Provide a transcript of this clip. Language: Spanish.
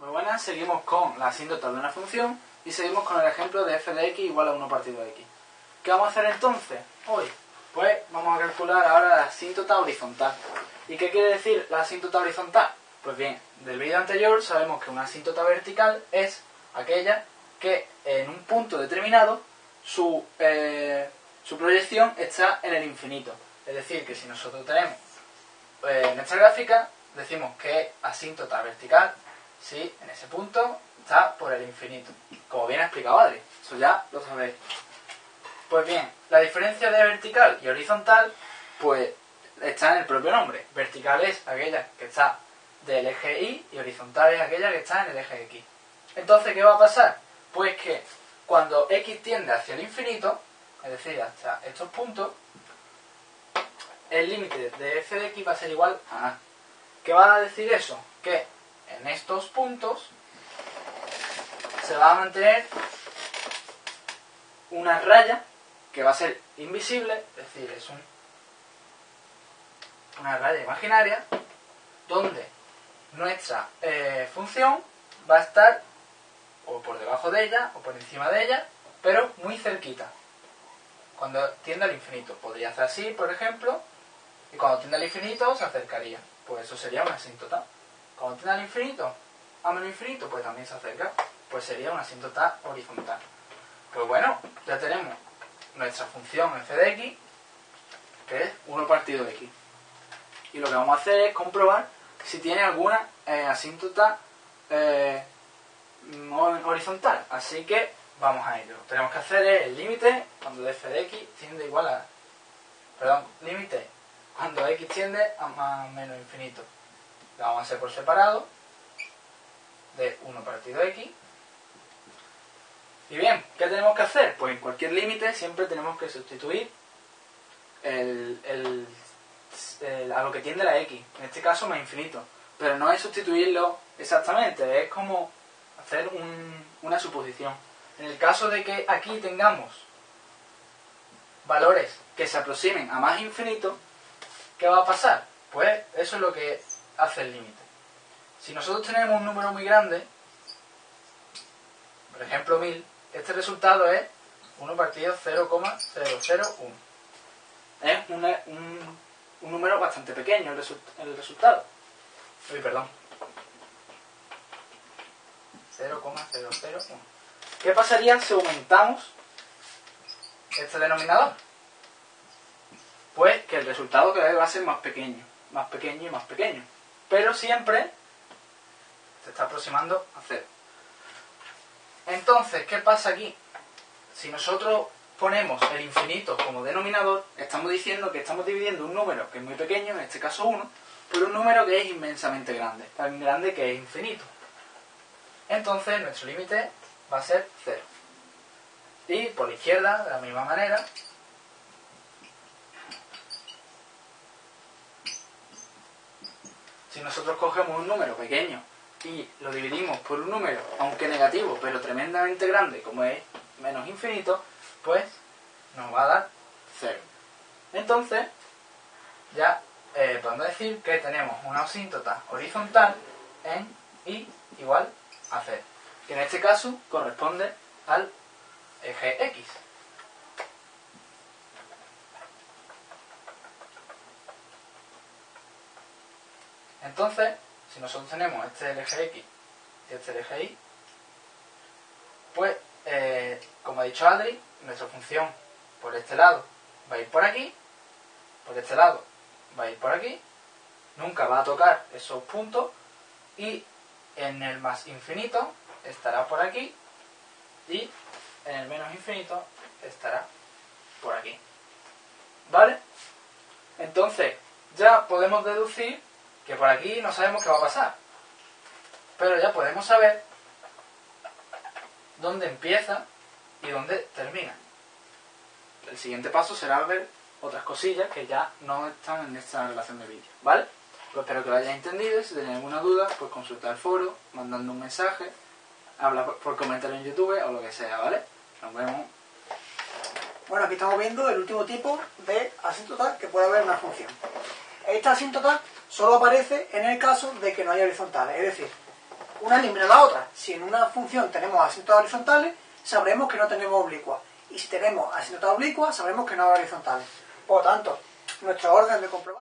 Muy buenas, seguimos con la asíntota de una función y seguimos con el ejemplo de f de x igual a 1 partido de x. ¿Qué vamos a hacer entonces hoy? Pues vamos a calcular ahora la asíntota horizontal. ¿Y qué quiere decir la asíntota horizontal? Pues bien, del vídeo anterior sabemos que una asíntota vertical es aquella que en un punto determinado su, eh, su proyección está en el infinito. Es decir, que si nosotros tenemos eh, en esta gráfica, decimos que asíntota vertical si en ese punto está por el infinito. Como bien ha explicado Adri, eso ya lo sabéis. Pues bien, la diferencia de vertical y horizontal, pues está en el propio nombre. Vertical es aquella que está del eje Y y horizontal es aquella que está en el eje X. Entonces, ¿qué va a pasar? Pues que cuando X tiende hacia el infinito, es decir, hasta estos puntos, el límite de f de x va a ser igual a a. ¿Qué va a decir eso? Que en estos puntos se va a mantener una raya que va a ser invisible, es decir, es un, una raya imaginaria, donde nuestra eh, función va a estar o por debajo de ella o por encima de ella, pero muy cerquita. Cuando tiende al infinito. Podría hacer así, por ejemplo, y cuando tiende al infinito se acercaría. Pues eso sería una asíntota. Cuando tiende al infinito, a menos infinito, pues también se acerca. Pues sería una asíntota horizontal. Pues bueno, ya tenemos nuestra función f de x, que es 1 partido de x. Y lo que vamos a hacer es comprobar si tiene alguna eh, asíntota eh, horizontal. Así que vamos a ello. Tenemos que hacer el límite cuando f de x tiende igual a... Perdón, límite cuando x tiende a más menos infinito. Lo vamos a hacer por separado de 1 partido x. Y bien, ¿qué tenemos que hacer? Pues en cualquier límite siempre tenemos que sustituir el, el, a lo que tiende la x. En este caso más infinito. Pero no es sustituirlo exactamente, es como hacer un, una suposición. En el caso de que aquí tengamos valores que se aproximen a más infinito, ¿qué va a pasar? Pues eso es lo que hace el límite. Si nosotros tenemos un número muy grande, por ejemplo 1000, este resultado es 1 partido 0,001. Es un, un, un, número bastante pequeño el, result, el resultado. Uy, perdón. 0,001. ¿Qué pasaría si aumentamos este denominador? Pues que el resultado cada vez va a ser más pequeño, más pequeño y más pequeño. Pero siempre se está aproximando a cero. Entonces, ¿qué pasa aquí? Si nosotros ponemos el infinito como denominador, estamos diciendo que estamos dividiendo un número que es muy pequeño, en este caso 1, por un número que es inmensamente grande, tan grande que es infinito. Entonces, nuestro límite va a ser 0. Y por la izquierda, de la misma manera, si nosotros cogemos un número pequeño y lo dividimos por un número, aunque negativo, pero tremendamente grande, como es menos infinito, pues nos va a dar 0. Entonces, ya eh, podemos decir que tenemos una asíntota horizontal en y igual a 0, que en este caso corresponde al eje X. Entonces, si nosotros tenemos este eje X y este eje Y, pues, eh, como ha dicho Adri, nuestra función por este lado va a ir por aquí, por este lado va a ir por aquí, nunca va a tocar esos puntos y en el más infinito estará por aquí y en el menos infinito estará por aquí. ¿Vale? Entonces, ya podemos deducir que por aquí no sabemos qué va a pasar. Pero ya podemos saber dónde empieza y dónde termina. El siguiente paso será ver otras cosillas que ya no están en esta relación de vídeo. ¿Vale? Pues espero que lo hayáis entendido. Si tenéis alguna duda, pues consultar el foro, mandando un mensaje, habla por, comentario en YouTube o lo que sea, ¿vale? Nos vemos. Bueno, aquí estamos viendo el último tipo de asíntota que puede haber en una función. Esta asíntota solo aparece en el caso de que no haya horizontales, es decir, una elimina la otra. Si en una función tenemos asíntotas horizontales, sabremos que no tenemos oblicuas. Y si tenemos asíntotas oblicuas, sabremos que no hay horizontales. Por lo tanto, nuestro orden de comprobar